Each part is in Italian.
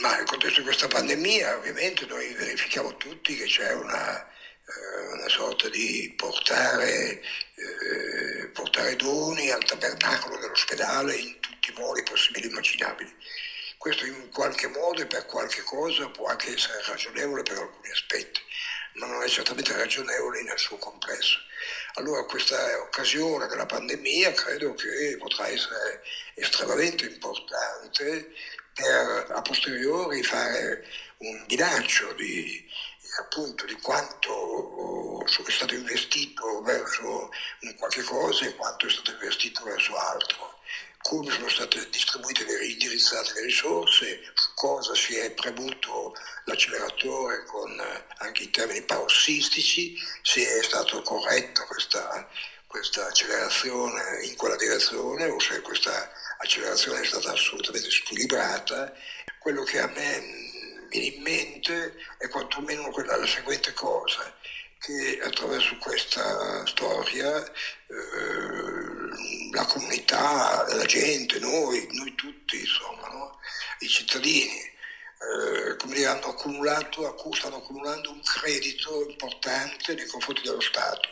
Ma nel contesto di questa pandemia ovviamente noi verifichiamo tutti che c'è una, eh, una sorta di portare, eh, portare doni al tabernacolo dell'ospedale in tutti i modi possibili e immaginabili. Questo in qualche modo e per qualche cosa può anche essere ragionevole per alcuni aspetti, ma non è certamente ragionevole nel suo complesso. Allora questa occasione della pandemia credo che potrà essere estremamente importante per a posteriori fare un bilancio di, appunto, di quanto è stato investito verso qualche cosa e quanto è stato investito verso altro. Come sono state distribuite e indirizzate le risorse, su cosa si è premuto l'acceleratore con anche i termini parossistici, se è stata corretta questa, questa accelerazione in quella direzione o se questa accelerazione è stata assolutamente squilibrata. Quello che a me viene in mente è quantomeno quella, la seguente cosa, che attraverso questa storia eh, la comunità, la gente, noi, noi tutti, insomma, no? i cittadini, eh, hanno accumulato, stanno accumulando un credito importante nei confronti dello Stato.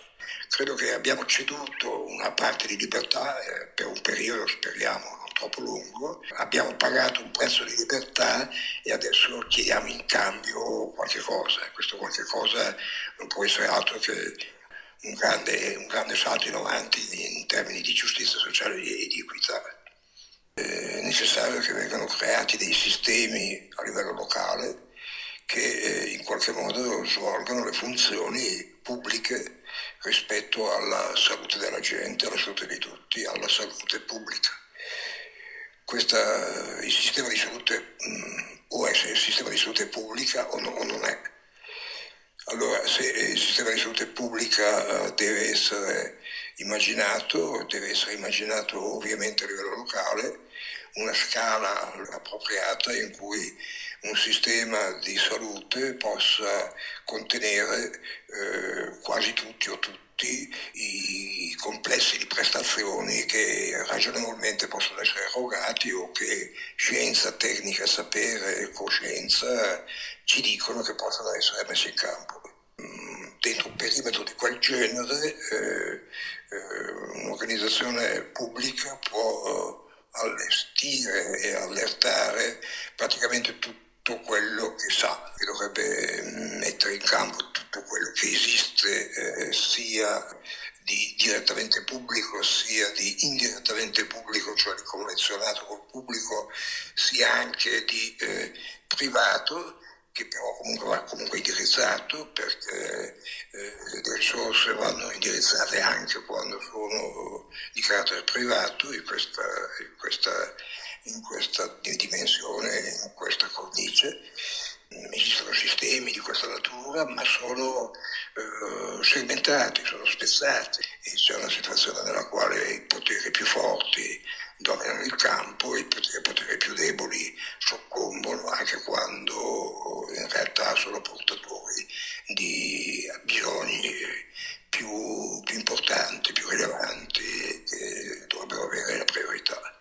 Credo che abbiamo ceduto una parte di libertà eh, per un periodo, speriamo, non troppo lungo, abbiamo pagato un prezzo di libertà e adesso chiediamo in cambio qualche cosa. Questo qualche cosa non può essere altro che un grande, un grande salto in avanti in termini di giustizia sociale e di equità. È necessario che vengano creati dei sistemi a livello locale che eh, in qualche modo svolgano le funzioni pubbliche rispetto alla salute della gente, alla salute di tutti, alla salute pubblica. Questa, il sistema di salute mh, mm, può essere il sistema di salute pubblica o, no, o non è sistema di salute pubblica eh, deve essere immaginato, deve essere immaginato ovviamente a livello locale, una scala appropriata in cui un sistema di salute possa contenere eh, quasi tutti o tutti i complessi di prestazioni che ragionevolmente possono essere erogati o che scienza, tecnica, sapere, coscienza ci dicono che possono essere messi in campo. Mm, dentro un perimetro di quel genere eh, eh, un'organizzazione pubblica può allestire e allertare praticamente tutto quello che sa e dovrebbe mettere in campo tutto quello che esiste eh, sia di direttamente pubblico sia di indirettamente pubblico, cioè di convenzionato col pubblico, sia anche di eh, privato che però comunque va comunque indirizzato perché eh, le risorse vanno indirizzate anche quando sono di carattere privato in questa, in questa, in questa dimensione, in questa cornice. Esistono sistemi di questa natura, ma sono eh, segmentati, sono spezzati c'è una situazione nella quale i poteri più forti dominano il campo e i poteri più deboli soccombono anche quando in realtà sono portatori di